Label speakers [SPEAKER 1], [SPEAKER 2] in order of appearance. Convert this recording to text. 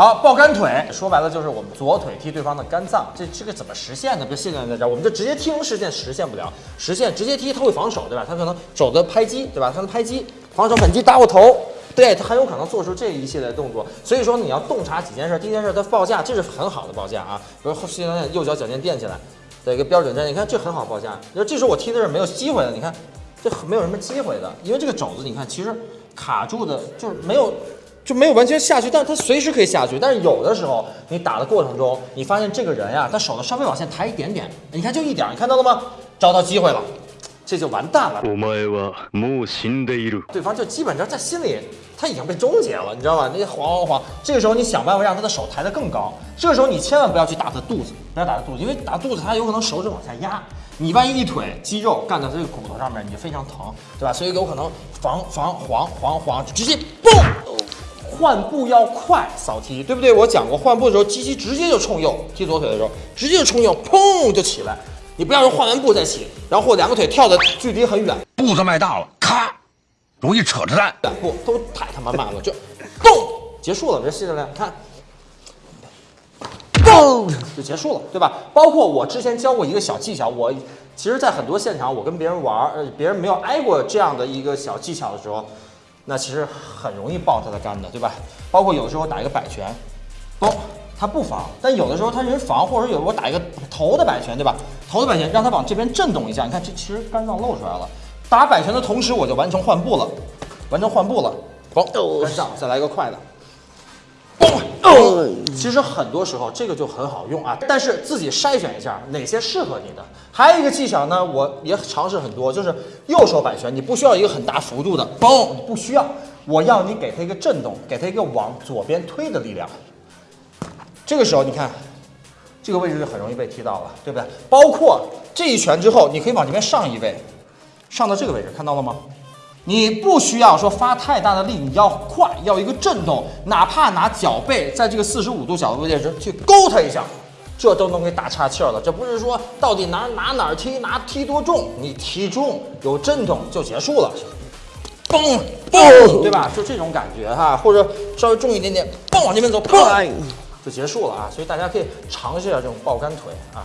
[SPEAKER 1] 好，抱干腿，说白了就是我们左腿踢对方的肝脏，这这个怎么实现呢？比如现在在这儿，我们就直接踢实现，实现不了，实现直接踢他会防守，对吧？他可能肘子拍击，对吧？他的拍击，防守反击打我头，对他很有可能做出这一系列动作。所以说你要洞察几件事，第一件事他报价，这是很好的报价啊。比如现在右脚脚尖垫起来，的一个标准站，你看这很好报价。就这时候我踢的是没有机会的，你看这没有什么机会的，因为这个肘子你看其实卡住的，就是没有。就没有完全下去，但是他随时可以下去。但是有的时候你打的过程中，你发现这个人呀，他手呢稍微往前抬一点点，你看就一点，你看到了吗？找到机会了，这就完蛋了。对方就基本上在心里他已经被终结了，你知道吧？那晃晃晃，这个时候你想办法让他的手抬得更高。这个时候你千万不要去打他肚子，不要打他肚子，因为打肚子他有可能手指往下压，你万一一腿肌肉干到这个骨头上面，你就非常疼，对吧？所以有可能防防黄黄黄，直接嘣。换步要快，扫踢，对不对？我讲过，换步的时候，鸡鸡直接就冲右，踢左腿的时候，直接就冲右，砰就起来。你不要说换完步再起，然后或两个腿跳的距离很远，
[SPEAKER 2] 步子迈大了，咔，容易扯着蛋。
[SPEAKER 1] 两步都太他妈慢了，就咚结束了。这谢教练看，嘣就结束了，对吧？包括我之前教过一个小技巧，我其实，在很多现场，我跟别人玩，呃，别人没有挨过这样的一个小技巧的时候。那其实很容易爆他的杆的，对吧？包括有的时候打一个摆拳，嘣，他不防，但有的时候他人防，或者说有我打一个头的摆拳，对吧？头的摆拳让他往这边震动一下，你看这其实肝脏露出来了。打摆拳的同时，我就完成换步了，完成换步了，嘣，跟上，再来一个快的。哦，其实很多时候这个就很好用啊，但是自己筛选一下哪些适合你的。还有一个技巧呢，我也尝试很多，就是右手摆拳，你不需要一个很大幅度的嘣，不需要，我要你给它一个震动，给它一个往左边推的力量。这个时候你看，这个位置就很容易被踢到了，对不对？包括这一拳之后，你可以往这边上一位，上到这个位置，看到了吗？你不需要说发太大的力，你要快，要一个震动，哪怕拿脚背在这个四十五度角的位置去勾它一下，这都能给打岔气儿了。这不是说到底哪拿哪儿踢，拿踢多重，你踢重有震动就结束了，嘣嘣，对吧？就这种感觉哈，或者稍微重一点点，嘣往这边走，嘣就结束了啊。所以大家可以尝试一下这种爆杆腿啊。